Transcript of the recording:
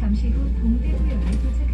잠시 후 동대구역에 도착.